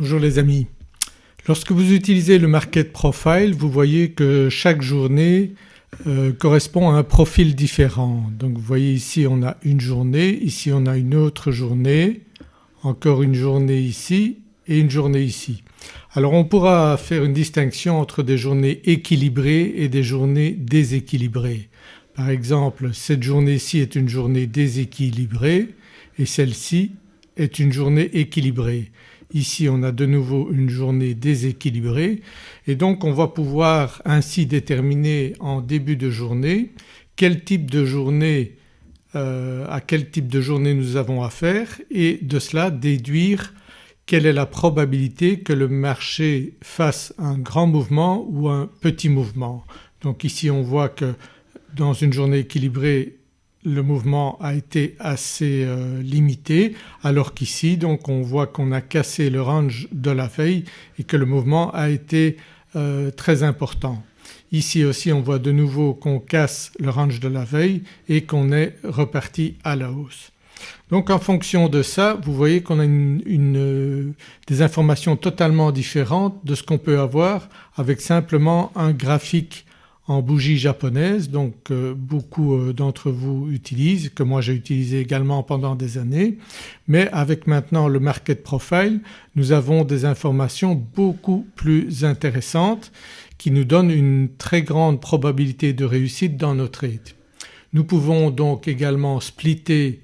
Bonjour les amis. Lorsque vous utilisez le Market Profile vous voyez que chaque journée euh, correspond à un profil différent. Donc vous voyez ici on a une journée, ici on a une autre journée, encore une journée ici et une journée ici. Alors on pourra faire une distinction entre des journées équilibrées et des journées déséquilibrées. Par exemple cette journée-ci est une journée déséquilibrée et celle-ci est une journée équilibrée. Ici on a de nouveau une journée déséquilibrée et donc on va pouvoir ainsi déterminer en début de journée quel type de journée euh, à quel type de journée nous avons affaire et de cela déduire quelle est la probabilité que le marché fasse un grand mouvement ou un petit mouvement. Donc ici on voit que dans une journée équilibrée le mouvement a été assez euh, limité alors qu'ici donc on voit qu'on a cassé le range de la veille et que le mouvement a été euh, très important. Ici aussi on voit de nouveau qu'on casse le range de la veille et qu'on est reparti à la hausse. Donc en fonction de ça vous voyez qu'on a une, des informations totalement différentes de ce qu'on peut avoir avec simplement un graphique en bougie japonaise donc euh, beaucoup euh, d'entre vous utilisent, que moi j'ai utilisé également pendant des années. Mais avec maintenant le market profile nous avons des informations beaucoup plus intéressantes qui nous donnent une très grande probabilité de réussite dans nos trades. Nous pouvons donc également splitter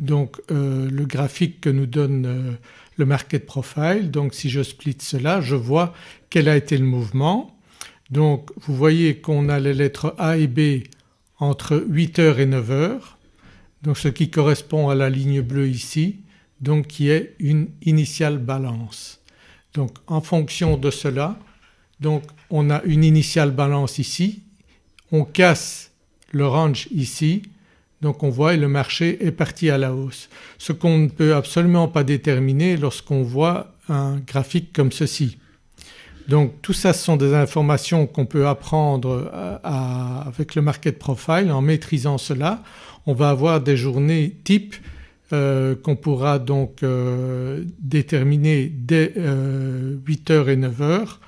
donc euh, le graphique que nous donne le market profile. Donc si je split cela je vois quel a été le mouvement donc vous voyez qu'on a les lettres A et B entre 8h et 9h donc ce qui correspond à la ligne bleue ici donc qui est une initiale balance. Donc en fonction de cela donc on a une initiale balance ici, on casse le range ici donc on voit le marché est parti à la hausse. Ce qu'on ne peut absolument pas déterminer lorsqu'on voit un graphique comme ceci. Donc tout ça ce sont des informations qu'on peut apprendre euh, avec le market profile en maîtrisant cela. On va avoir des journées type euh, qu'on pourra donc euh, déterminer dès 8h et 9h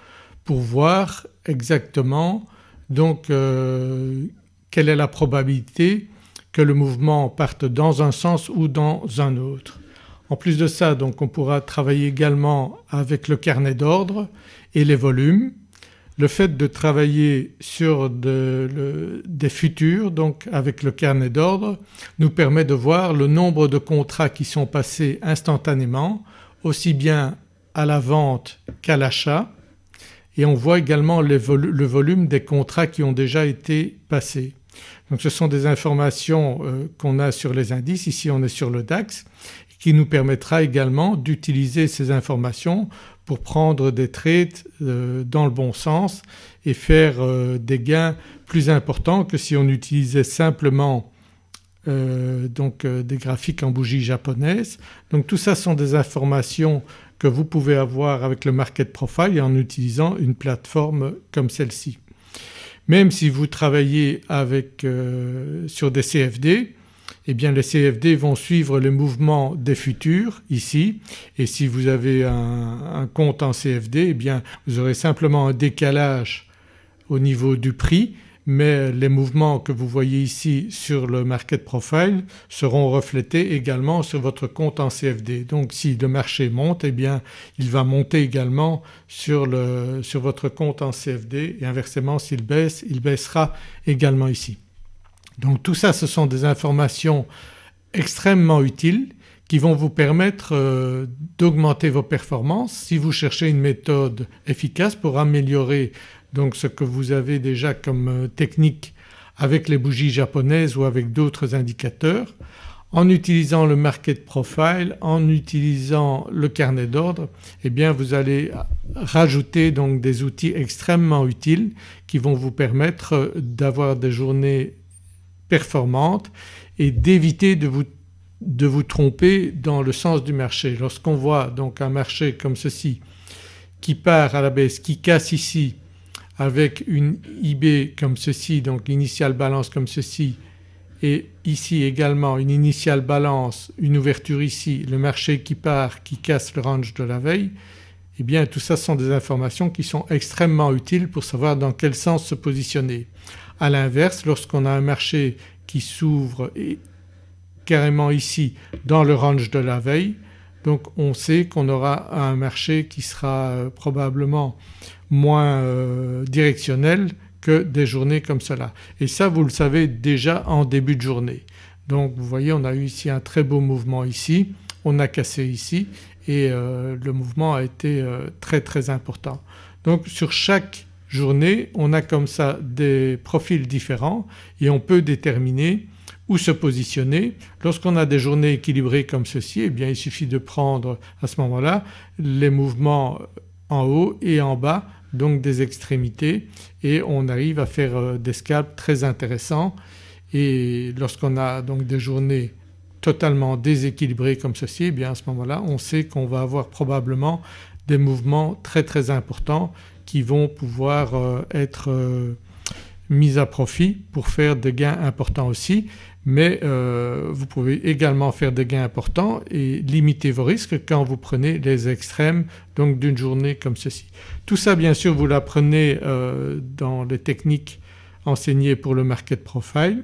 pour voir exactement donc quelle est la probabilité que le mouvement parte dans un sens ou dans un autre. En plus de ça donc on pourra travailler également avec le carnet d'ordre et les volumes. Le fait de travailler sur des futurs donc avec le carnet d'ordre nous permet de voir le nombre de contrats qui sont passés instantanément aussi bien à la vente qu'à l'achat et on voit également le volume des contrats qui ont déjà été passés. Donc ce sont des informations euh, qu'on a sur les indices, ici on est sur le DAX qui nous permettra également d'utiliser ces informations pour prendre des trades euh, dans le bon sens et faire euh, des gains plus importants que si on utilisait simplement euh, donc des graphiques en bougie japonaise. Donc tout ça sont des informations que vous pouvez avoir avec le Market Profile en utilisant une plateforme comme celle-ci. Même si vous travaillez avec, sur des CFD eh bien les CFD vont suivre les mouvements des futurs ici et si vous avez un, compte en CFD eh bien vous aurez simplement un décalage au niveau du prix mais les mouvements que vous voyez ici sur le market profile seront reflétés également sur votre compte en CFD. Donc si le marché monte eh bien il va monter également sur, le, sur votre compte en CFD et inversement s'il baisse il baissera également ici. Donc tout ça ce sont des informations extrêmement utiles qui vont vous permettre euh, d'augmenter vos performances si vous cherchez une méthode efficace pour améliorer donc ce que vous avez déjà comme euh, technique avec les bougies japonaises ou avec d'autres indicateurs en utilisant le market profile, en utilisant le carnet d'ordre eh bien vous allez rajouter donc des outils extrêmement utiles qui vont vous permettre euh, d'avoir des journées performante et d'éviter de vous, tromper dans le sens du marché. Lorsqu'on voit donc un marché comme ceci qui part à la baisse, qui casse ici avec une IB comme ceci donc l'initiale balance comme ceci et ici également une initiale balance, une ouverture ici, le marché qui part qui casse le range de la veille eh bien tout ça sont des informations qui sont extrêmement utiles pour savoir dans quel sens se positionner. À l'inverse lorsqu'on a un marché qui s'ouvre carrément ici dans le range de la veille donc on sait qu'on aura un marché qui sera euh, probablement moins euh, directionnel que des journées comme cela et ça vous le savez déjà en début de journée. Donc vous voyez on a eu ici un très beau mouvement ici, on a cassé ici et euh, le mouvement a été très très important. Donc sur chaque on a comme ça des profils différents et on peut déterminer où se positionner. Lorsqu'on a des journées équilibrées comme ceci eh bien il suffit de prendre à ce moment-là les mouvements en haut et en bas donc des extrémités et on arrive à faire euh, des scalps très intéressants et lorsqu'on a donc des journées totalement déséquilibrées comme ceci eh bien à ce moment-là on sait qu'on va avoir probablement des mouvements très très importants qui vont pouvoir euh, être euh, mis à profit pour faire des gains importants aussi mais euh, vous pouvez également faire des gains importants et limiter vos risques quand vous prenez les extrêmes donc d'une journée comme ceci. Tout ça bien sûr vous l'apprenez dans les techniques enseignées pour le market profile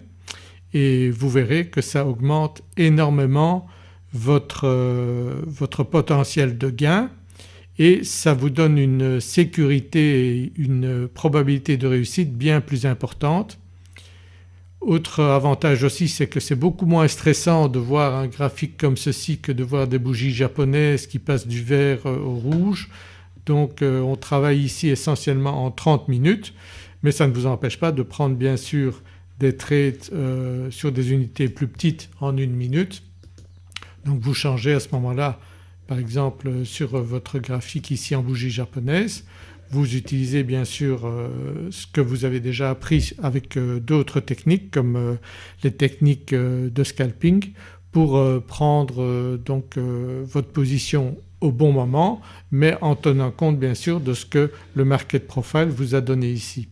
et vous verrez que ça augmente énormément votre, votre potentiel de gain et ça vous donne une sécurité et une probabilité de réussite bien plus importante autre avantage aussi c'est que c'est beaucoup moins stressant de voir un graphique comme ceci que de voir des bougies japonaises qui passent du vert euh, au rouge. Donc euh, on travaille ici essentiellement en 30 minutes mais ça ne vous empêche pas de prendre bien sûr des trades euh, sur des unités plus petites en une minute. Donc vous changez à ce moment-là par exemple sur votre graphique ici en bougie japonaise vous utilisez bien sûr euh, ce que vous avez déjà appris avec euh, d'autres techniques comme euh, les techniques de scalping pour prendre donc votre position au bon moment mais en tenant compte bien sûr de ce que le market profile vous a donné ici.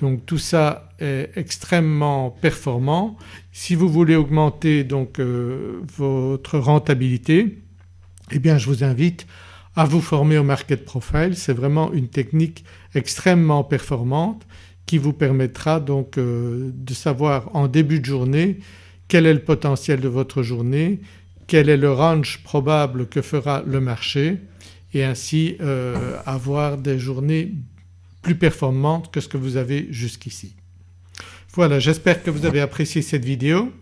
Donc tout ça est extrêmement performant. Si vous voulez augmenter donc votre rentabilité eh bien je vous invite à vous former au market profile. C'est vraiment une technique extrêmement performante qui vous permettra donc euh, de savoir en début de journée quel est le potentiel de votre journée, quel est le range probable que fera le marché et ainsi euh, avoir des journées plus performantes que ce que vous avez jusqu'ici. Voilà j'espère que vous avez apprécié cette vidéo.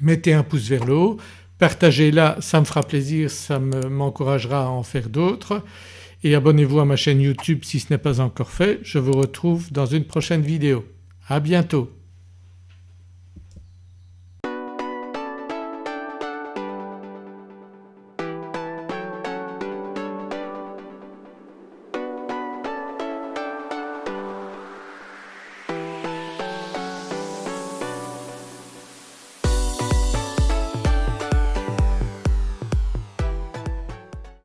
Mettez un pouce vers le haut, Partagez-la, ça me fera plaisir, ça m'encouragera à en faire d'autres et abonnez-vous à ma chaîne YouTube si ce n'est pas encore fait. Je vous retrouve dans une prochaine vidéo. À bientôt.